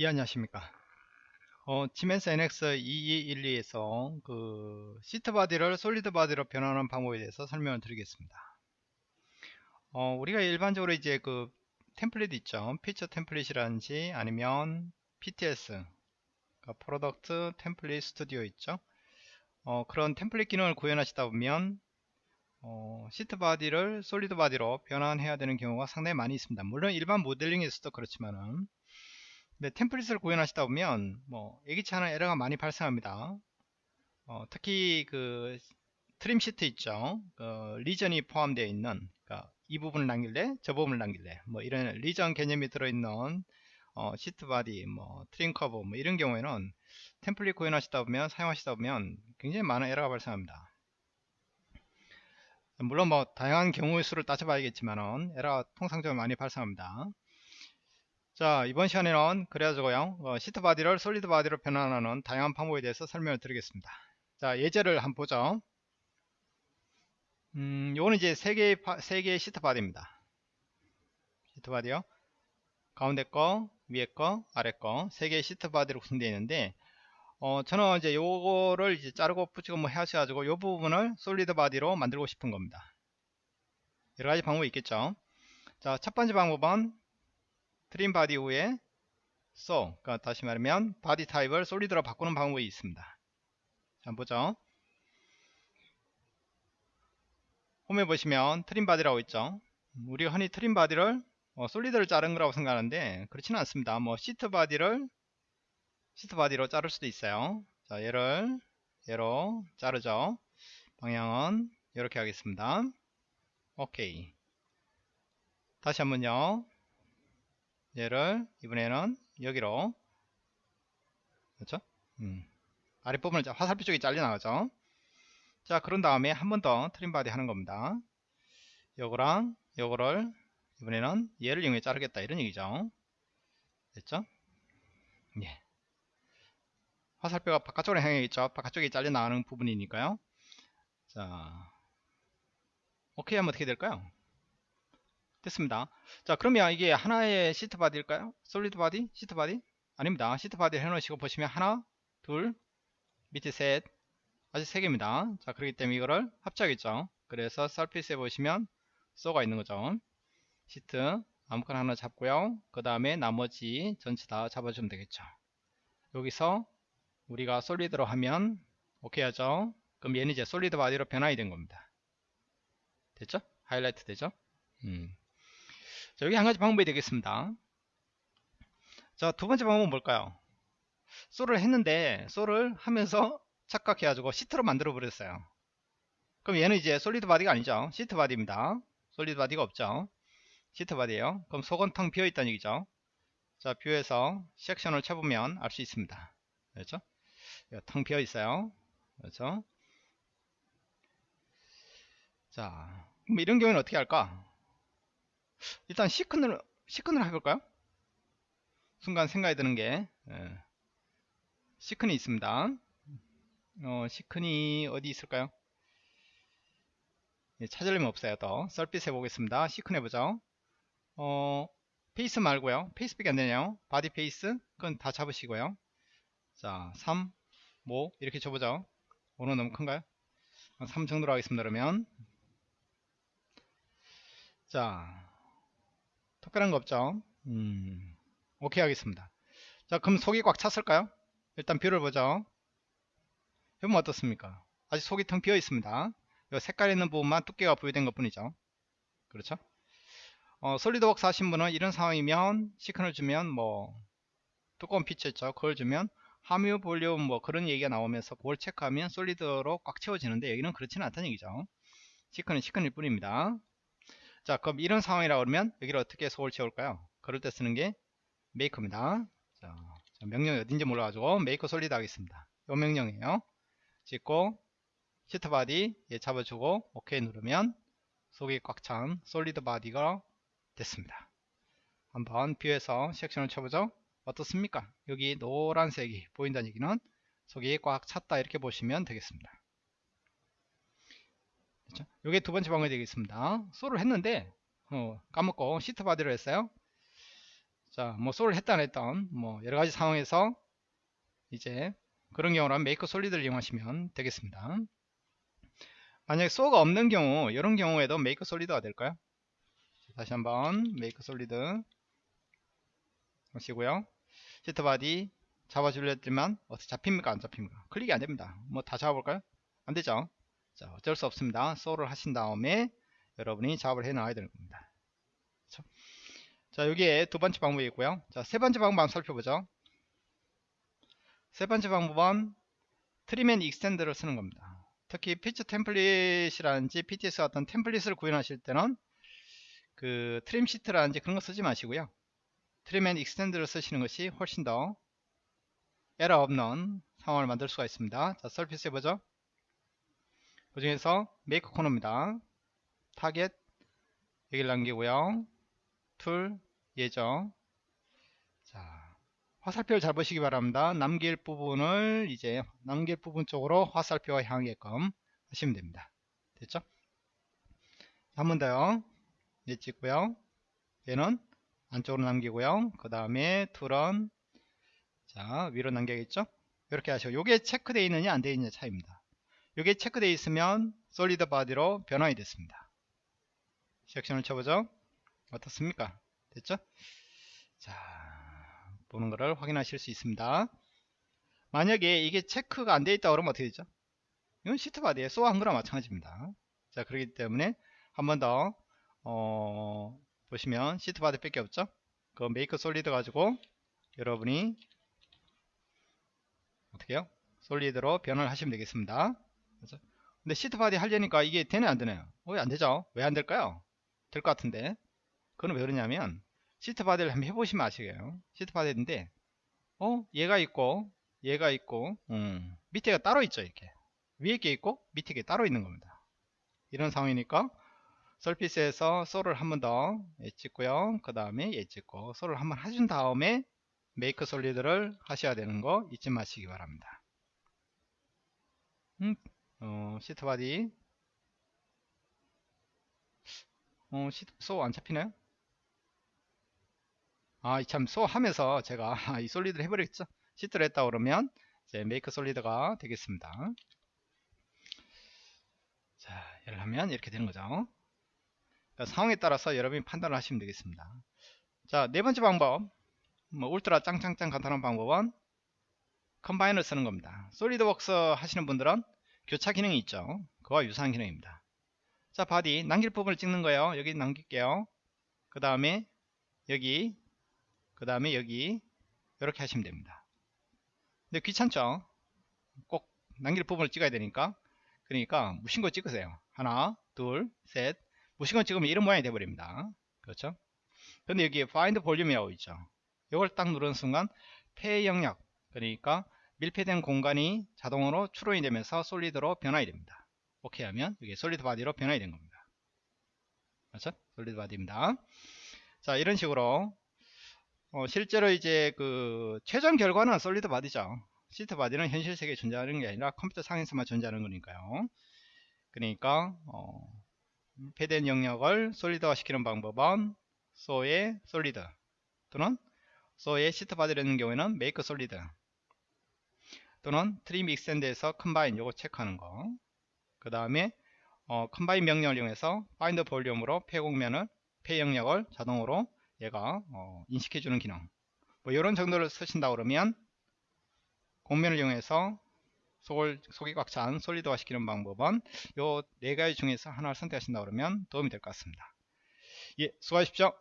예, 안녕하십니까. 어, 지멘스 NX 2212에서 그 sheet body를 solid body로 변환하는 방법에 대해서 설명을 드리겠습니다. 어, 우리가 일반적으로 이제 그 template 있죠. feature template이라든지 아니면 PTS, 그러니까 product template studio 있죠. 어, 그런 template 기능을 구현하시다 보면 어, sheet body를 solid body로 변환해야 되는 경우가 상당히 많이 있습니다. 물론 일반 모델링에서도 그렇지만은 네, template을 구현하시다 보면 뭐 예기치 않은 에러가 많이 발생합니다. 어, 특히 그 trim sheet 있죠. 그 region이 포함되어 있는 그러니까 이 부분을 남길래 저 부분을 남길래 뭐 이런 region 개념이 들어있는 어, sheet body, 뭐 trim curve 뭐 이런 경우에는 template 구현하시다 보면 사용하시다 보면 굉장히 많은 에러가 발생합니다. 물론 뭐 다양한 경우의 수를 따져봐야겠지만은 에러가 통상적으로 많이 발생합니다. 자 이번 시간에는 그래가지고요 어, sheet body를 solid body로 변환하는 다양한 방법에 대해서 설명을 드리겠습니다. 자 예제를 한번 보죠. 음 요거는 이제 세 개의 세 개의 sheet body입니다. sheet body요. 가운데 거 위에 거 아래 거세 개의 sheet body로 구성되어 있는데 어 저는 이제 요거를 이제 자르고 붙이고 뭐 하셔 가지고 요 부분을 solid body로 만들고 싶은 겁니다. 여러 가지 방법이 있겠죠. 자 첫 번째 방법은 trim body 후에 sew 그러니까 다시 말하면 body 타입을 solid로 바꾸는 방법이 있습니다. 자 보죠. home에 보시면 trim body라고 있죠. 우리가 흔히 trim body를 어, solid를 자른 거라고 생각하는데 그렇지는 않습니다. 뭐 sheet body를 sheet body로 자를 수도 있어요. 자 얘를 얘로 자르죠. 방향은 이렇게 하겠습니다. 오케이. 다시 한번요 얘를 이번에는 여기로 그렇죠? 음. 아랫부분을 화살표 쪽이 잘려 나가죠 자 그런 다음에 한 번 더 trim body 하는 겁니다 요거랑 요거를 이번에는 얘를 이용해 자르겠다 이런 얘기죠 됐죠? 예. 화살표가 바깥쪽으로 향해 있죠 바깥쪽에 잘려 나가는 부분이니까요 자 오케이 하면 어떻게 될까요 됐습니다. 자 그러면 이게 하나의 sheet body일까요? solid body? sheet body? 아닙니다. sheet body 해놓으시고 보시면 하나, 둘, 밑에 셋, 아직 세 개입니다. 자 그렇기 때문에 이거를 합쳐야겠죠. 그래서 surface에 보시면 sew가 있는 거죠. 시트 아무거나 하나 잡고요. 그 다음에 나머지 전체 다 잡아주면 되겠죠. 여기서 우리가 solid로 하면 오케이 하죠. 그럼 얘는 이제 solid body로 변환이 된 겁니다. 됐죠? 하이라이트 되죠? 음. 자, 여기 한 가지 방법이 되겠습니다. 자, 두 번째 방법은 뭘까요? sew를 했는데 sew를 하면서 착각해가지고 sheet로 만들어 버렸어요. 그럼 얘는 이제 솔리드 바디가 아니죠. 시트 바디입니다. 솔리드 바디가 없죠. 시트 바디에요 그럼 속은 텅 비어 있다는 얘기죠. 자, 뷰에서 섹션을 쳐보면 알 수 있습니다. 그렇죠? 텅 비어 있어요. 그렇죠? 자, 그럼 이런 경우는 어떻게 할까? 일단 시큰을 시큰을 해볼까요? 순간 생각이 드는 게 예. 시큰이 있습니다. 어, 시큰이 어디 있을까요? 예, 찾으려면 없어요. 또 썰빛 해보겠습니다. 시큰 해보죠. 어, face 말고요. face밖에 안 되네요. body face 그건 다 잡으시고요. 자, 3, 5 이렇게 줘보죠. 5는 너무 큰가요? 3 정도로 하겠습니다. 그러면 자 특별한 거 없죠? 음, 오케이 하겠습니다. 자 그럼 속이 꽉 찼을까요? 일단 view를 보죠. 해보면 어떻습니까? 아직 속이 텅 비어 있습니다. 이 색깔 있는 부분만 두께가 부여된 것 뿐이죠. 그렇죠? 어, 솔리드웍스 하신 분은 이런 상황이면 thicken을 주면 뭐 두꺼운 피처 있죠? 그걸 주면 함유 볼륨 뭐 그런 얘기가 나오면서 그걸 체크하면 solid로 꽉 채워지는데 여기는 그렇지는 않다는 얘기죠. thicken은 thicken일 뿐입니다 자 그럼 이런 상황이라 그러면 여기를 어떻게 속을 채울까요? 그럴 때 쓰는 게 make입니다. 자, 명령이 어딘지 몰라가지고 make solid 하겠습니다. 이 명령이에요. 찍고 sheet body 얘 잡아주고 오케이 누르면 속이 꽉 찬 solid body가 됐습니다. 한번 view에서 section을 쳐보죠. 어떻습니까? 여기 노란색이 보인다는 얘기는 속이 꽉 찼다 이렇게 보시면 되겠습니다 그렇죠? 이게 두 번째 방법이 되겠습니다. sew를 했는데 어, 까먹고 sheet body로 했어요. 자, 뭐 sew를 했다 안 했던 뭐 여러 가지 상황에서 이제 그런 경우라면 make solid를 이용하시면 되겠습니다. 만약에 sew가 없는 경우 이런 경우에도 make solid가 될까요? 다시 한번 make solid 하시고요. sheet body 잡아줄랬지만 어떻게 잡힙니까 안 잡힙니까? 클릭이 안 됩니다. 뭐 다 잡아볼까요? 안 되죠. 자 어쩔 수 없습니다. sew를 하신 다음에 여러분이 작업을 해 나와야 되는 겁니다. 그렇죠? 자 여기에 두 번째 방법이 있고요. 자 세 번째 방법 한번 살펴보죠. 세 번째 방법은 and extend를 쓰는 겁니다. 특히 feature template이라든지 PTS 같은 template을 구현하실 때는 그 trim sheet라든지 그런 거 쓰지 마시고요. trim and extend를 쓰시는 것이 훨씬 더 에러 없는 상황을 만들 수가 있습니다. 자, surface 해보죠. 그 중에서 make corner입니다. 타겟 여기를 남기고요. tool 얘죠 자 화살표를 잘 보시기 바랍니다. 남길 부분을 이제 남길 부분 쪽으로 화살표가 향하게끔 하시면 됩니다. 됐죠? 한 번 더요. 얘 찍고요. 얘는 안쪽으로 남기고요. 그 다음에 tool은 자 위로 남겨야겠죠? 이렇게 하시고 요게 체크되어 있느냐 안 되어 있느냐 차이입니다. 요게 체크되어 있으면 solid body로 변환이 됐습니다. section을 쳐보죠. 어떻습니까? 됐죠? 자 보는 것을 확인하실 수 있습니다. 만약에 이게 체크가 안 되어 있다 그러면 어떻게 되죠? 이건 sheet body에 sew한 거랑 마찬가지입니다. 자 그렇기 때문에 한 번더 어, 보시면 sheet body 밖에 없죠? 그 make solid 가지고 여러분이 어떻게 해요? solid로 변환을 하시면 되겠습니다. 그렇죠? 근데 sheet body 하려니까 이게 되네 안 되나요? 어, 왜 안 되죠? 왜 안 될까요? 될 것 같은데. 그건 왜 그러냐면 sheet body를 한번 해보시면 아시게요. sheet body인데 어 얘가 있고 얘가 있고 음, 밑에가 따로 있죠 이렇게 위에 게 있고 밑에 게 따로 있는 겁니다. 이런 상황이니까 surface에서 sew를 한 번더 찍고요. 그 다음에 얘 찍고 sew를 한 번 해준 다음에 make solid를 하셔야 되는 거 잊지 마시기 바랍니다. 음, 어, sheet body 어, sheet sew 안 잡히나요? 아, 참, sew 하면서 제가 이 solid를 해버렸죠. sheet를 했다 그러면 이제 make solid가 되겠습니다. 자, 이를 하면 이렇게 되는 거죠. 그러니까 상황에 따라서 여러분이 판단을 하시면 되겠습니다. 자, 네 번째 방법. 뭐 울트라 짱짱짱 간단한 방법은 combine을 쓰는 겁니다. 솔리드웍스 하시는 분들은 교차 기능이 있죠. 그와 유사한 기능입니다. 자, body 남길 부분을 찍는 거예요. 여기 남길게요. 그 다음에 여기 그 다음에 여기 이렇게 하시면 됩니다. 근데 귀찮죠? 꼭 남길 부분을 찍어야 되니까 그러니까 거 찍으세요. 하나, 둘, 셋 무신 거 찍으면 이런 모양이 돼버립니다. 그렇죠? 근데 여기 find volume이라고 있죠. 이걸 딱 누르는 순간 폐 영역 그러니까 밀폐된 공간이 자동으로 추론이 되면서 solid로 변환이 됩니다. 오케이 하면 이게 solid body로 변환이 된 겁니다. 그렇죠? solid body입니다. 자 이런 식으로 어, 실제로 이제 그 최종 결과는 solid body죠. sheet body는 현실 세계에 존재하는 게 아니라 컴퓨터 상에서만 존재하는 거니까요. 그러니까 어, 밀폐된 영역을 solid화 시키는 방법은 sew의 solid 또는 sew의 sheet body라는 경우에는 make solid 또는 trim extend에서 combine 요거 체크하는 거 그 다음에 어, combine 명령을 이용해서 find volume으로 폐곡면을 폐 영역을 자동으로 얘가 어, 인식해주는 기능. 뭐 이런 정도를 쓰신다 그러면 공면을 이용해서 속을, 속이 꽉 찬 솔리드화 시키는 방법은 요 네 가지 중에서 하나를 선택하신다 그러면 도움이 될 것 같습니다. 예 수고하십시오